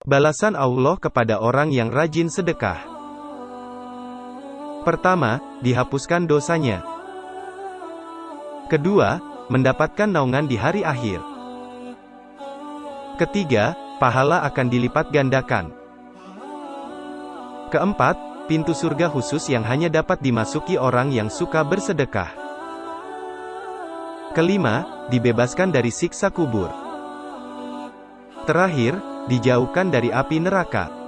Balasan Allah kepada orang yang rajin sedekah. Pertama, dihapuskan dosanya. Kedua, mendapatkan naungan di hari akhir. Ketiga, pahala akan dilipat gandakan. Keempat, pintu surga khusus yang hanya dapat dimasuki orang yang suka bersedekah. Kelima, dibebaskan dari siksa kubur. Terakhir, dijauhkan dari api neraka.